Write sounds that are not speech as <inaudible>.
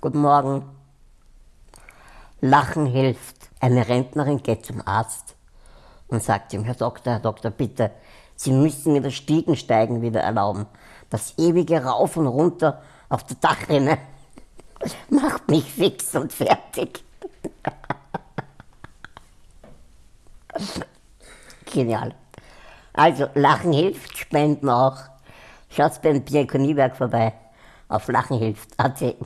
Guten Morgen. Lachen hilft. Eine Rentnerin geht zum Arzt und sagt ihm, Herr Doktor, Herr Doktor, bitte, Sie müssen mir das Stiegensteigen wieder erlauben. Das ewige Rauf und Runter auf der Dachrinne <laughs> macht mich fix und fertig. <laughs> Genial. Also, Lachen hilft, Spenden auch. Schaut beim Diakoniewerk vorbei. Auf Lachen hilft. AT.